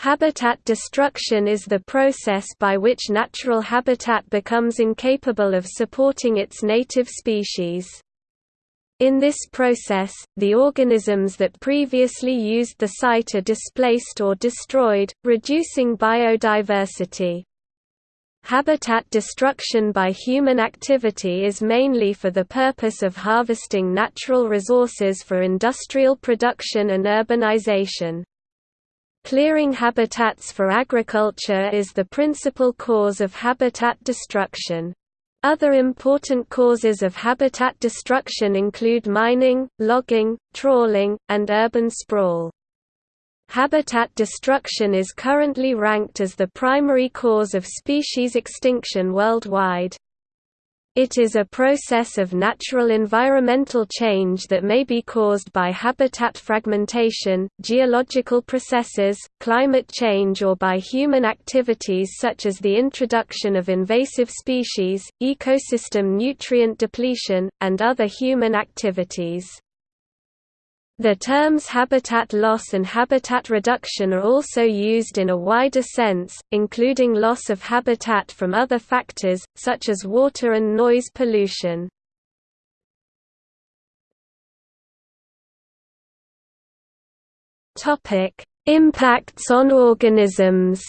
Habitat destruction is the process by which natural habitat becomes incapable of supporting its native species. In this process, the organisms that previously used the site are displaced or destroyed, reducing biodiversity. Habitat destruction by human activity is mainly for the purpose of harvesting natural resources for industrial production and urbanization. Clearing habitats for agriculture is the principal cause of habitat destruction. Other important causes of habitat destruction include mining, logging, trawling, and urban sprawl. Habitat destruction is currently ranked as the primary cause of species extinction worldwide. It is a process of natural environmental change that may be caused by habitat fragmentation, geological processes, climate change or by human activities such as the introduction of invasive species, ecosystem nutrient depletion, and other human activities. The terms habitat loss and habitat reduction are also used in a wider sense, including loss of habitat from other factors, such as water and noise pollution. Impacts on organisms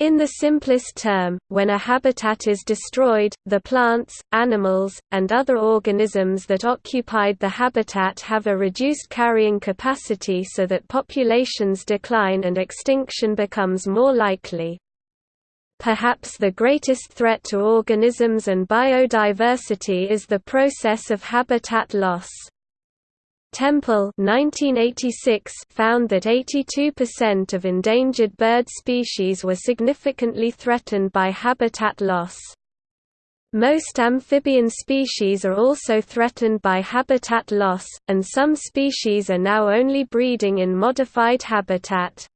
In the simplest term, when a habitat is destroyed, the plants, animals, and other organisms that occupied the habitat have a reduced carrying capacity so that populations decline and extinction becomes more likely. Perhaps the greatest threat to organisms and biodiversity is the process of habitat loss. Temple 1986 found that 82% of endangered bird species were significantly threatened by habitat loss. Most amphibian species are also threatened by habitat loss, and some species are now only breeding in modified habitat.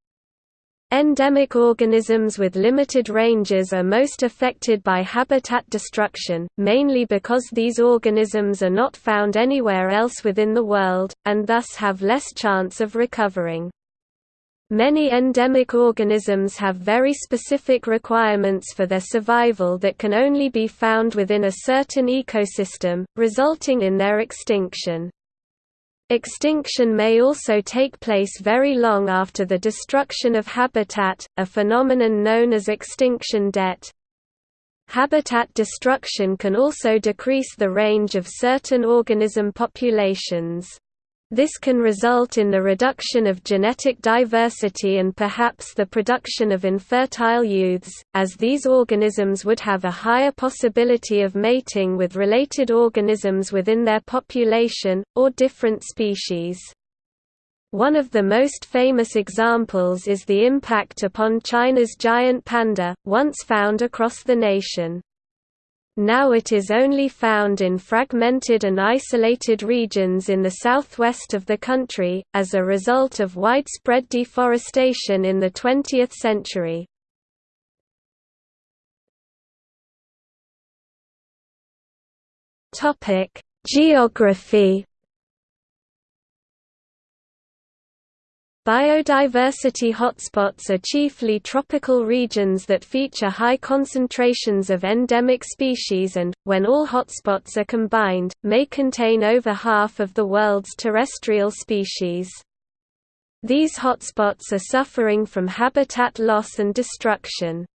Endemic organisms with limited ranges are most affected by habitat destruction, mainly because these organisms are not found anywhere else within the world, and thus have less chance of recovering. Many endemic organisms have very specific requirements for their survival that can only be found within a certain ecosystem, resulting in their extinction. Extinction may also take place very long after the destruction of habitat, a phenomenon known as extinction debt. Habitat destruction can also decrease the range of certain organism populations. This can result in the reduction of genetic diversity and perhaps the production of infertile youths, as these organisms would have a higher possibility of mating with related organisms within their population, or different species. One of the most famous examples is the impact upon China's giant panda, once found across the nation. Now it is only found in fragmented and isolated regions in the southwest of the country, as a result of widespread deforestation in the 20th century. Geography Biodiversity hotspots are chiefly tropical regions that feature high concentrations of endemic species and, when all hotspots are combined, may contain over half of the world's terrestrial species. These hotspots are suffering from habitat loss and destruction.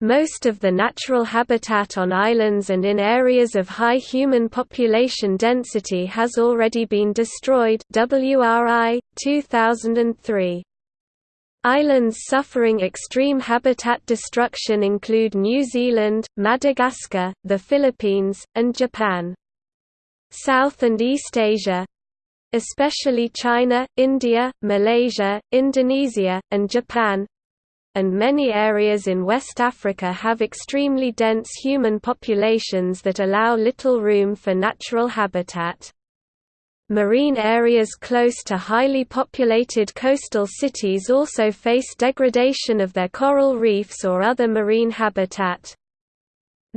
Most of the natural habitat on islands and in areas of high human population density has already been destroyed WRI, 2003. Islands suffering extreme habitat destruction include New Zealand, Madagascar, the Philippines, and Japan. South and East Asia especially China, India, Malaysia, Indonesia, and Japan and many areas in West Africa have extremely dense human populations that allow little room for natural habitat. Marine areas close to highly populated coastal cities also face degradation of their coral reefs or other marine habitat.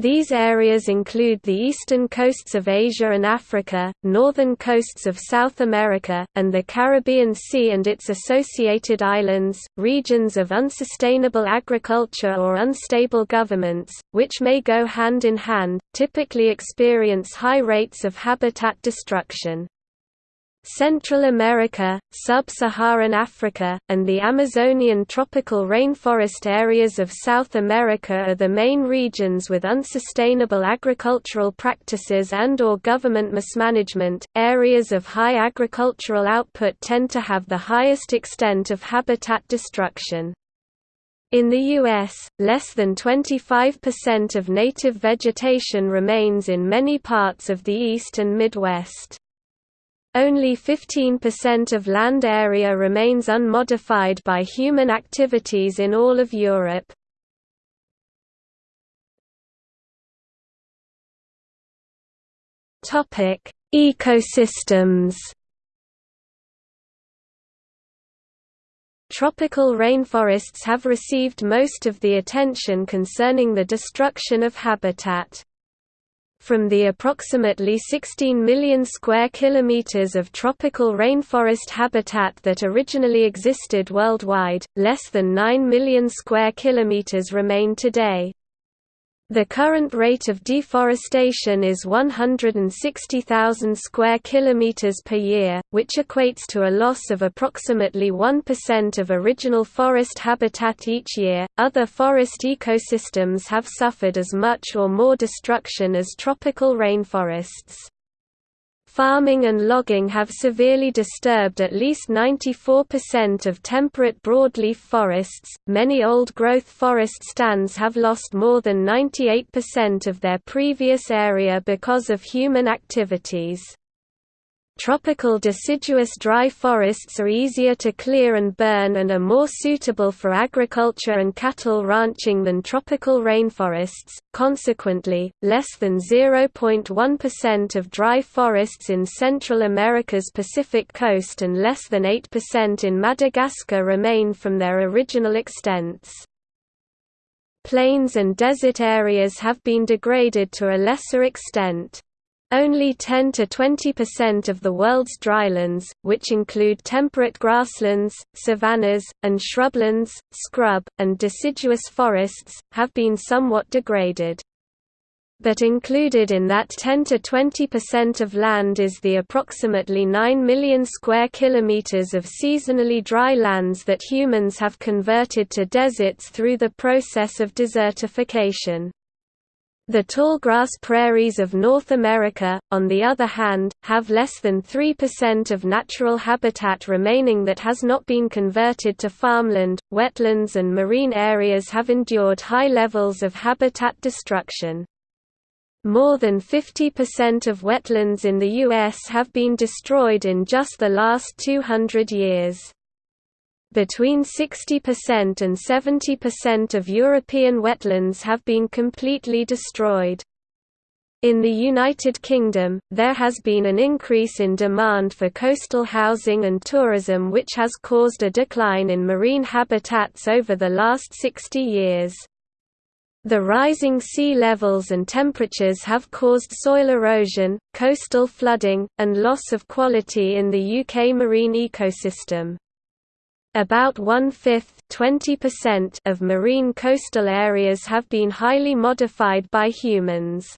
These areas include the eastern coasts of Asia and Africa, northern coasts of South America, and the Caribbean Sea and its associated islands, regions of unsustainable agriculture or unstable governments, which may go hand in hand, typically experience high rates of habitat destruction. Central America, Sub-Saharan Africa, and the Amazonian tropical rainforest areas of South America are the main regions with unsustainable agricultural practices and or government mismanagement. Areas of high agricultural output tend to have the highest extent of habitat destruction. In the U.S., less than 25% of native vegetation remains in many parts of the East and Midwest. Only 15% of land area remains unmodified by human activities in all of Europe. Topic: Ecosystems. Tropical rainforests have received most of the attention concerning the destruction of habitat. From the approximately 16 million square kilometers of tropical rainforest habitat that originally existed worldwide, less than 9 million square kilometers remain today. The current rate of deforestation is 160,000 square kilometers per year, which equates to a loss of approximately 1% of original forest habitat each year. Other forest ecosystems have suffered as much or more destruction as tropical rainforests. Farming and logging have severely disturbed at least 94% of temperate broadleaf forests. Many old growth forest stands have lost more than 98% of their previous area because of human activities. Tropical deciduous dry forests are easier to clear and burn and are more suitable for agriculture and cattle ranching than tropical rainforests. Consequently, less than 0.1% of dry forests in Central America's Pacific coast and less than 8% in Madagascar remain from their original extents. Plains and desert areas have been degraded to a lesser extent. Only 10 to 20% of the world's drylands, which include temperate grasslands, savannas, and shrublands, scrub, and deciduous forests, have been somewhat degraded. But included in that 10 to 20% of land is the approximately 9 million square kilometers of seasonally dry lands that humans have converted to deserts through the process of desertification. The tallgrass prairies of North America, on the other hand, have less than 3% of natural habitat remaining that has not been converted to farmland. Wetlands and marine areas have endured high levels of habitat destruction. More than 50% of wetlands in the U.S. have been destroyed in just the last 200 years. Between 60% and 70% of European wetlands have been completely destroyed. In the United Kingdom, there has been an increase in demand for coastal housing and tourism which has caused a decline in marine habitats over the last 60 years. The rising sea levels and temperatures have caused soil erosion, coastal flooding, and loss of quality in the UK marine ecosystem. About one-fifth of marine coastal areas have been highly modified by humans.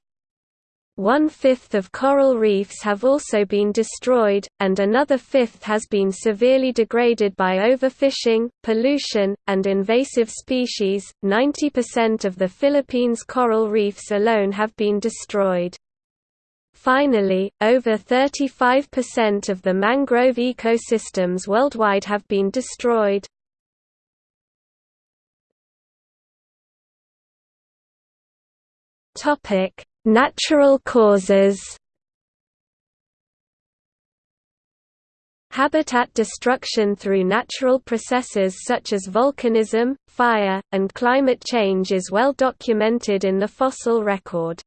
One-fifth of coral reefs have also been destroyed, and another fifth has been severely degraded by overfishing, pollution, and invasive species. 90% of the Philippines coral reefs alone have been destroyed. Finally, over 35% of the mangrove ecosystems worldwide have been destroyed. Topic: Natural causes. Habitat destruction through natural processes such as volcanism, fire, and climate change is well documented in the fossil record.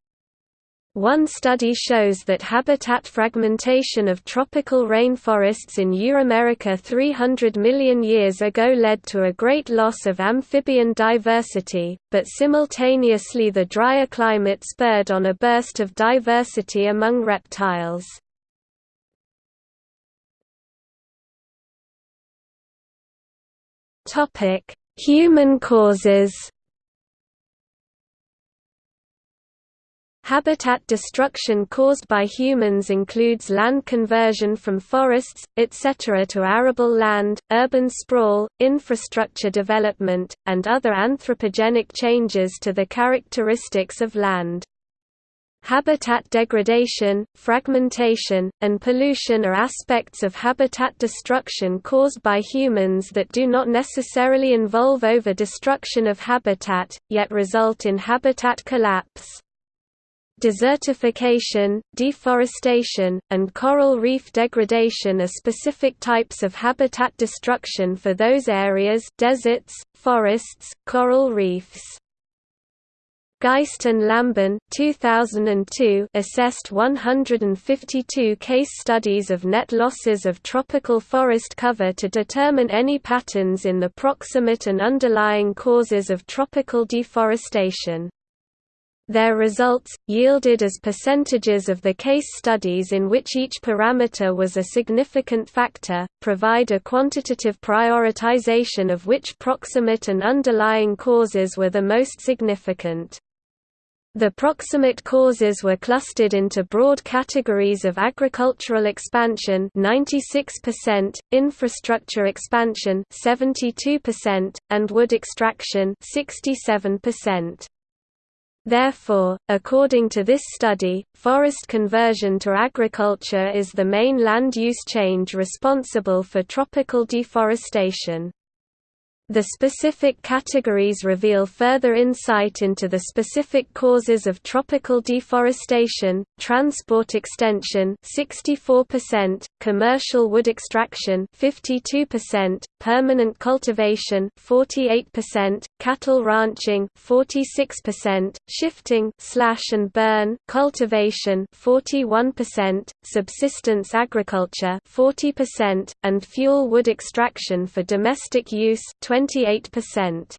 One study shows that habitat fragmentation of tropical rainforests in Euramerica 300 million years ago led to a great loss of amphibian diversity, but simultaneously the drier climate spurred on a burst of diversity among reptiles. Human causes Habitat destruction caused by humans includes land conversion from forests, etc. to arable land, urban sprawl, infrastructure development, and other anthropogenic changes to the characteristics of land. Habitat degradation, fragmentation, and pollution are aspects of habitat destruction caused by humans that do not necessarily involve over-destruction of habitat, yet result in habitat collapse. Desertification, deforestation, and coral reef degradation are specific types of habitat destruction for those areas deserts, forests, coral reefs. Geist and Lambin 2002 assessed 152 case studies of net losses of tropical forest cover to determine any patterns in the proximate and underlying causes of tropical deforestation. Their results, yielded as percentages of the case studies in which each parameter was a significant factor, provide a quantitative prioritization of which proximate and underlying causes were the most significant. The proximate causes were clustered into broad categories of agricultural expansion 96%, infrastructure expansion 72%, and wood extraction 67%. Therefore, according to this study, forest conversion to agriculture is the main land use change responsible for tropical deforestation. The specific categories reveal further insight into the specific causes of tropical deforestation, transport extension 64%, commercial wood extraction 52%, permanent cultivation 48%, cattle ranching 46%, shifting slash and burn cultivation 41%, subsistence agriculture 40%, and fuel wood extraction for domestic use 28%.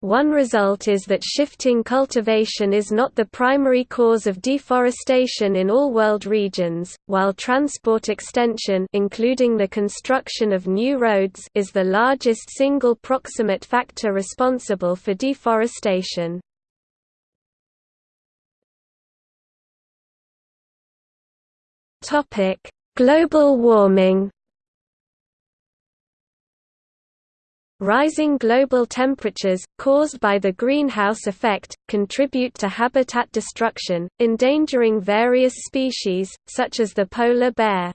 One result is that shifting cultivation is not the primary cause of deforestation in all world regions, while transport extension including the construction of new roads is the largest single proximate factor responsible for deforestation. Global warming Rising global temperatures, caused by the greenhouse effect, contribute to habitat destruction, endangering various species, such as the polar bear.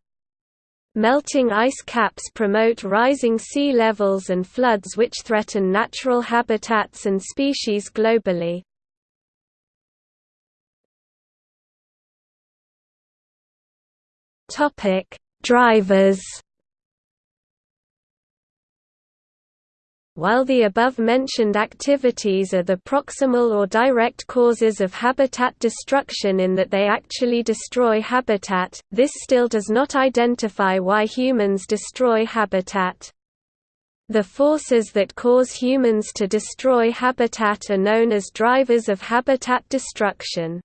Melting ice caps promote rising sea levels and floods which threaten natural habitats and species globally. Drivers While the above-mentioned activities are the proximal or direct causes of habitat destruction in that they actually destroy habitat, this still does not identify why humans destroy habitat. The forces that cause humans to destroy habitat are known as drivers of habitat destruction.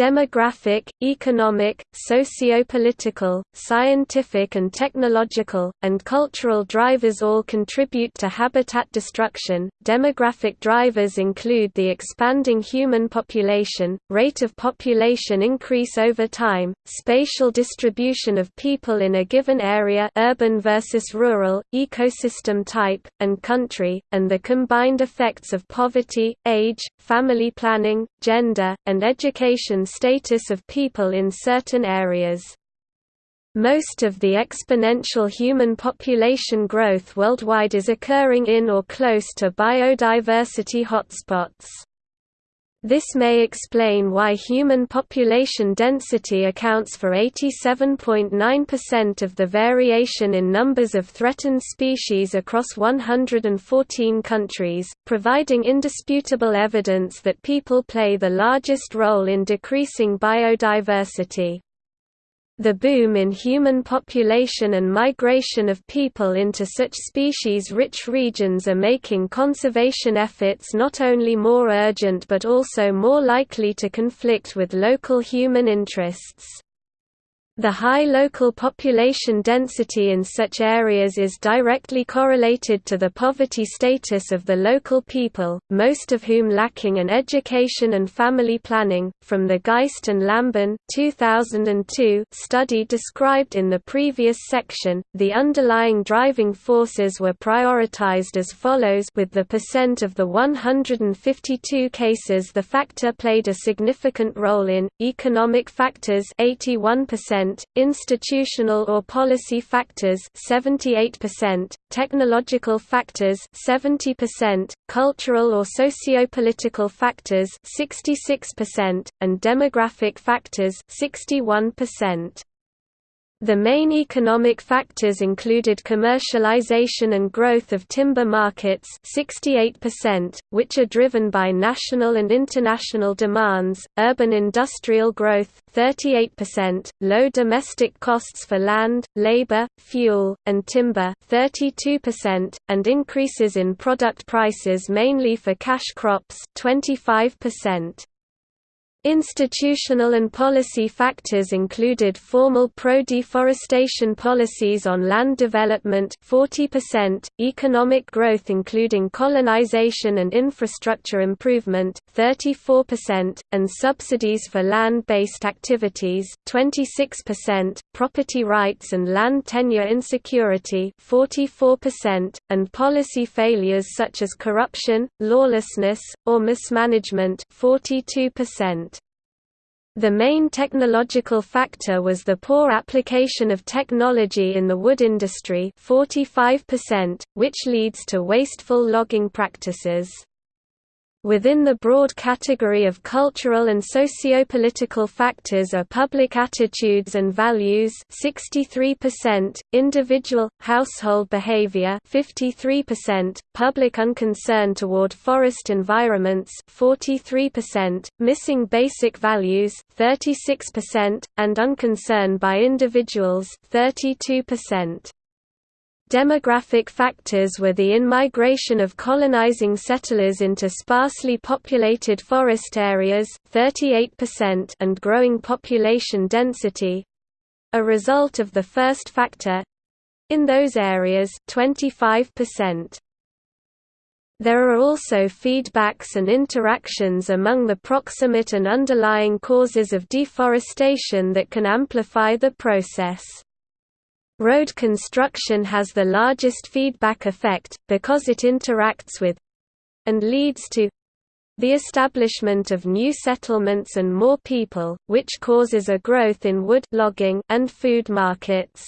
Demographic, economic, socio-political, scientific and technological, and cultural drivers all contribute to habitat destruction. Demographic drivers include the expanding human population, rate of population increase over time, spatial distribution of people in a given area urban versus rural, ecosystem type, and country, and the combined effects of poverty, age, family planning, gender, and education status of people in certain areas. Most of the exponential human population growth worldwide is occurring in or close to biodiversity hotspots. This may explain why human population density accounts for 87.9% of the variation in numbers of threatened species across 114 countries, providing indisputable evidence that people play the largest role in decreasing biodiversity. The boom in human population and migration of people into such species-rich regions are making conservation efforts not only more urgent but also more likely to conflict with local human interests. The high local population density in such areas is directly correlated to the poverty status of the local people, most of whom lacking an education and family planning. From the Geist and Lambin 2002 study described in the previous section, the underlying driving forces were prioritized as follows with the percent of the 152 cases the factor played a significant role in, economic factors 81%, institutional or policy factors 78%, technological factors 70%, cultural or socio-political factors 66%, and demographic factors 61%. The main economic factors included commercialization and growth of timber markets 68%, which are driven by national and international demands, urban industrial growth 38%, low domestic costs for land, labor, fuel, and timber 32%, and increases in product prices mainly for cash crops 25%. Institutional and policy factors included formal pro-deforestation policies on land development 40%, economic growth including colonization and infrastructure improvement 34%, and subsidies for land-based activities 26%, property rights and land tenure insecurity 44%, and policy failures such as corruption, lawlessness, or mismanagement 42%. The main technological factor was the poor application of technology in the wood industry 45%, which leads to wasteful logging practices. Within the broad category of cultural and socio-political factors are public attitudes and values 63%, individual, household behavior 53%, public unconcern toward forest environments 43%, missing basic values 36%, and unconcern by individuals 32%. Demographic factors were the in-migration of colonizing settlers into sparsely populated forest areas 38% and growing population density—a result of the first factor—in those areas 25%. There are also feedbacks and interactions among the proximate and underlying causes of deforestation that can amplify the process. Road construction has the largest feedback effect, because it interacts with—and leads to the establishment of new settlements and more people, which causes a growth in wood logging and food markets.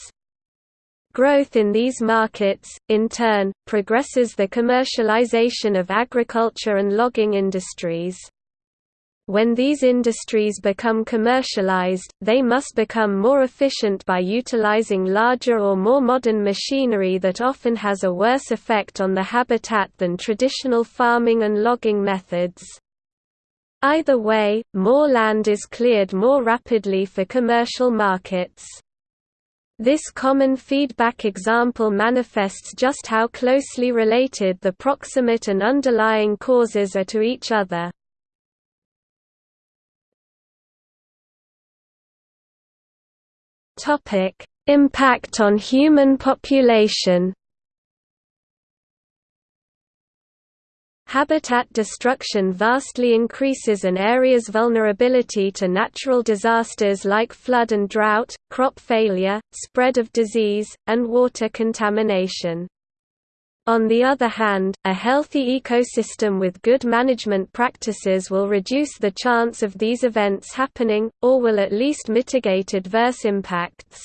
Growth in these markets, in turn, progresses the commercialization of agriculture and logging industries. When these industries become commercialized, they must become more efficient by utilizing larger or more modern machinery that often has a worse effect on the habitat than traditional farming and logging methods. Either way, more land is cleared more rapidly for commercial markets. This common feedback example manifests just how closely related the proximate and underlying causes are to each other. Topic: Impact on human population. Habitat destruction vastly increases an area's vulnerability to natural disasters like flood and drought, crop failure, spread of disease, and water contamination. On the other hand, a healthy ecosystem with good management practices will reduce the chance of these events happening, or will at least mitigate adverse impacts.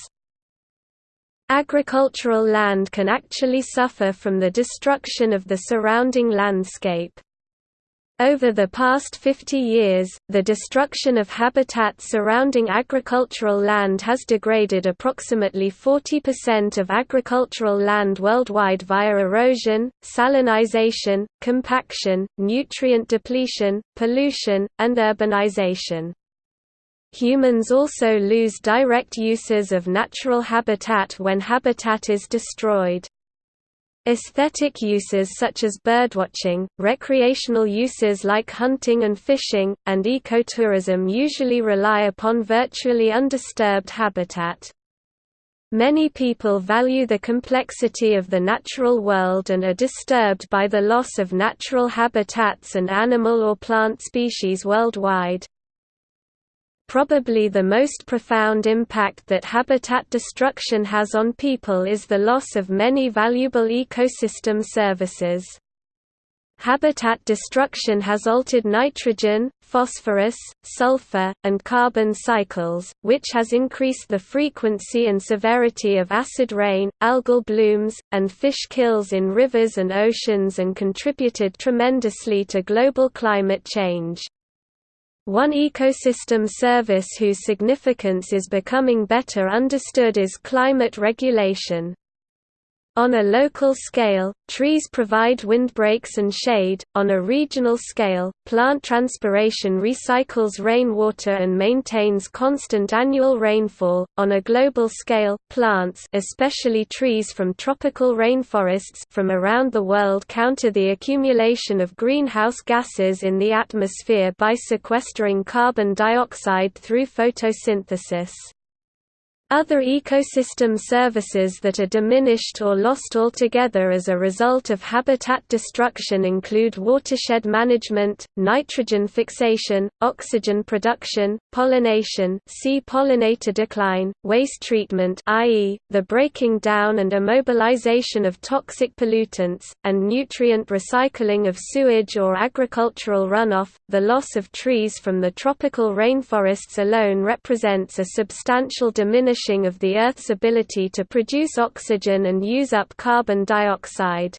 Agricultural land can actually suffer from the destruction of the surrounding landscape. Over the past 50 years, the destruction of habitat surrounding agricultural land has degraded approximately 40% of agricultural land worldwide via erosion, salinization, compaction, nutrient depletion, pollution, and urbanization. Humans also lose direct uses of natural habitat when habitat is destroyed. Aesthetic uses such as birdwatching, recreational uses like hunting and fishing, and ecotourism usually rely upon virtually undisturbed habitat. Many people value the complexity of the natural world and are disturbed by the loss of natural habitats and animal or plant species worldwide. Probably the most profound impact that habitat destruction has on people is the loss of many valuable ecosystem services. Habitat destruction has altered nitrogen, phosphorus, sulfur, and carbon cycles, which has increased the frequency and severity of acid rain, algal blooms, and fish kills in rivers and oceans and contributed tremendously to global climate change. One ecosystem service whose significance is becoming better understood is climate regulation. On a local scale, trees provide windbreaks and shade. On a regional scale, plant transpiration recycles rainwater and maintains constant annual rainfall. On a global scale, plants, especially trees from tropical rainforests from around the world counter the accumulation of greenhouse gases in the atmosphere by sequestering carbon dioxide through photosynthesis. Other ecosystem services that are diminished or lost altogether as a result of habitat destruction include watershed management, nitrogen fixation, oxygen production, pollination see pollinator decline, waste treatment i.e., the breaking down and immobilization of toxic pollutants, and nutrient recycling of sewage or agricultural runoff. The loss of trees from the tropical rainforests alone represents a substantial diminishing of the Earth's ability to produce oxygen and use up carbon dioxide.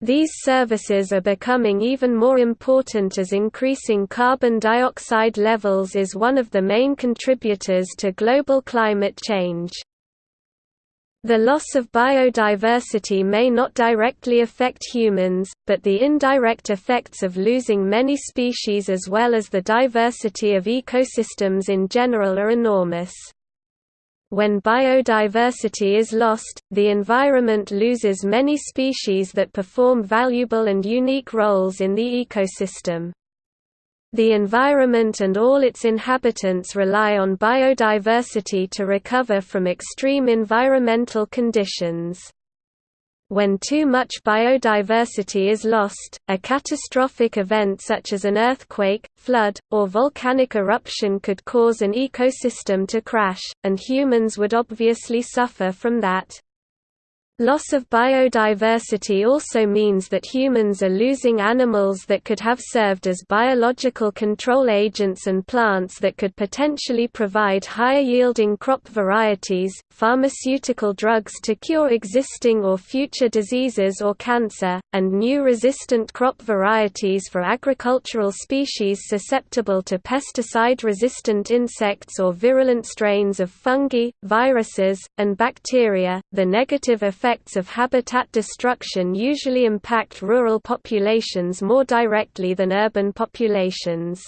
These services are becoming even more important as increasing carbon dioxide levels is one of the main contributors to global climate change. The loss of biodiversity may not directly affect humans, but the indirect effects of losing many species as well as the diversity of ecosystems in general are enormous. When biodiversity is lost, the environment loses many species that perform valuable and unique roles in the ecosystem. The environment and all its inhabitants rely on biodiversity to recover from extreme environmental conditions. When too much biodiversity is lost, a catastrophic event such as an earthquake, flood, or volcanic eruption could cause an ecosystem to crash, and humans would obviously suffer from that. Loss of biodiversity also means that humans are losing animals that could have served as biological control agents and plants that could potentially provide higher-yielding crop varieties, pharmaceutical drugs to cure existing or future diseases or cancer, and new resistant crop varieties for agricultural species susceptible to pesticide-resistant insects or virulent strains of fungi, viruses, and bacteria. The negative effects effects of habitat destruction usually impact rural populations more directly than urban populations.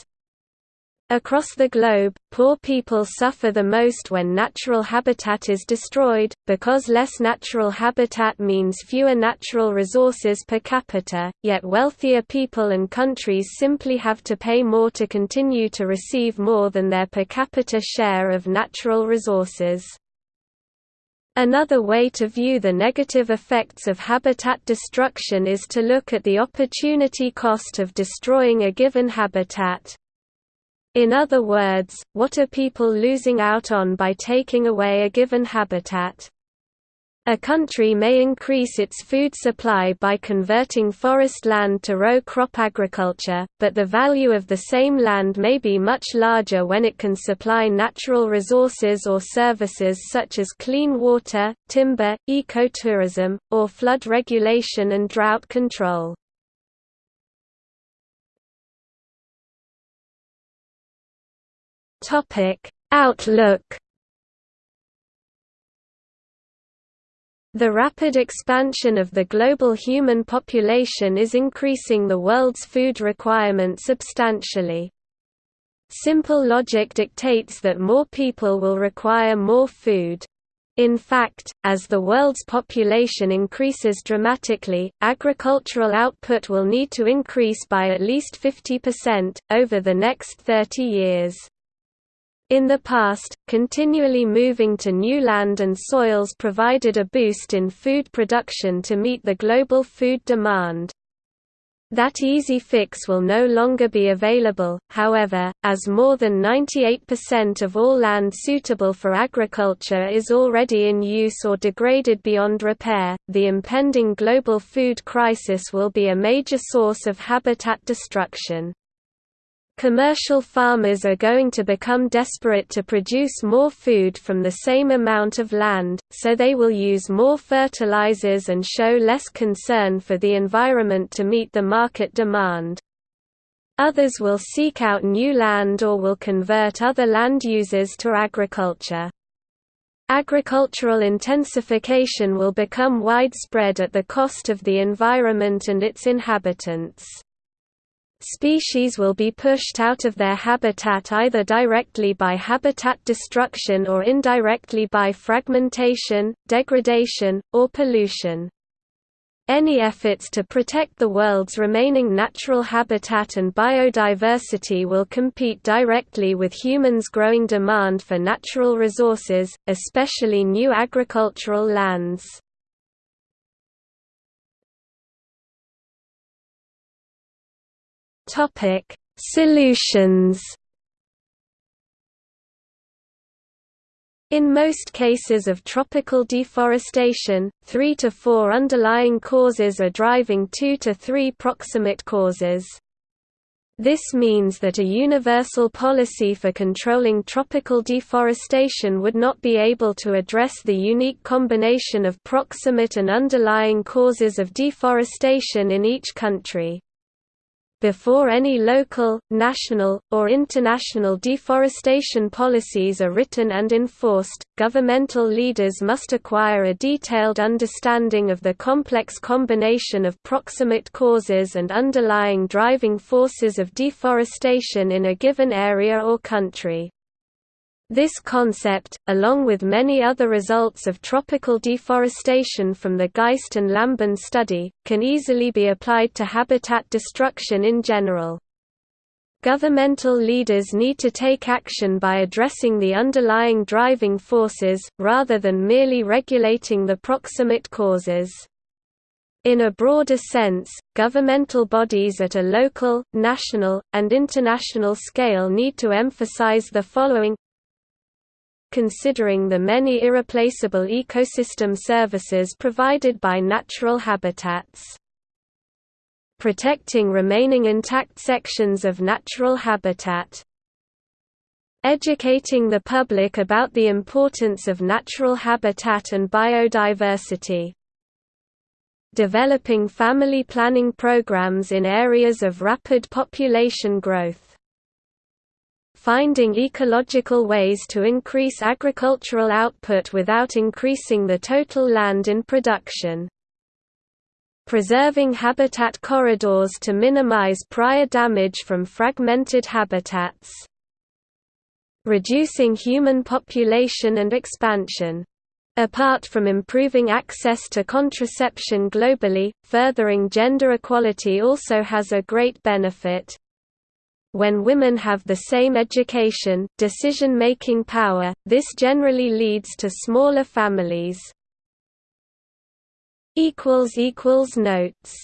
Across the globe, poor people suffer the most when natural habitat is destroyed, because less natural habitat means fewer natural resources per capita, yet wealthier people and countries simply have to pay more to continue to receive more than their per capita share of natural resources. Another way to view the negative effects of habitat destruction is to look at the opportunity cost of destroying a given habitat. In other words, what are people losing out on by taking away a given habitat? A country may increase its food supply by converting forest land to row crop agriculture, but the value of the same land may be much larger when it can supply natural resources or services such as clean water, timber, ecotourism, or flood regulation and drought control. Outlook The rapid expansion of the global human population is increasing the world's food requirement substantially. Simple logic dictates that more people will require more food. In fact, as the world's population increases dramatically, agricultural output will need to increase by at least 50%, over the next 30 years. In the past, continually moving to new land and soils provided a boost in food production to meet the global food demand. That easy fix will no longer be available, however, as more than 98% of all land suitable for agriculture is already in use or degraded beyond repair. The impending global food crisis will be a major source of habitat destruction. Commercial farmers are going to become desperate to produce more food from the same amount of land, so they will use more fertilizers and show less concern for the environment to meet the market demand. Others will seek out new land or will convert other land users to agriculture. Agricultural intensification will become widespread at the cost of the environment and its inhabitants. Species will be pushed out of their habitat either directly by habitat destruction or indirectly by fragmentation, degradation, or pollution. Any efforts to protect the world's remaining natural habitat and biodiversity will compete directly with humans' growing demand for natural resources, especially new agricultural lands. Topic: Solutions. In most cases of tropical deforestation, three to four underlying causes are driving two to three proximate causes. This means that a universal policy for controlling tropical deforestation would not be able to address the unique combination of proximate and underlying causes of deforestation in each country. Before any local, national, or international deforestation policies are written and enforced, governmental leaders must acquire a detailed understanding of the complex combination of proximate causes and underlying driving forces of deforestation in a given area or country. This concept, along with many other results of tropical deforestation from the Geist and Lambin study, can easily be applied to habitat destruction in general. Governmental leaders need to take action by addressing the underlying driving forces, rather than merely regulating the proximate causes. In a broader sense, governmental bodies at a local, national, and international scale need to emphasize the following considering the many irreplaceable ecosystem services provided by natural habitats. Protecting remaining intact sections of natural habitat. Educating the public about the importance of natural habitat and biodiversity. Developing family planning programs in areas of rapid population growth finding ecological ways to increase agricultural output without increasing the total land in production. Preserving habitat corridors to minimize prior damage from fragmented habitats. Reducing human population and expansion. Apart from improving access to contraception globally, furthering gender equality also has a great benefit. When women have the same education, decision-making power, this generally leads to smaller families. Notes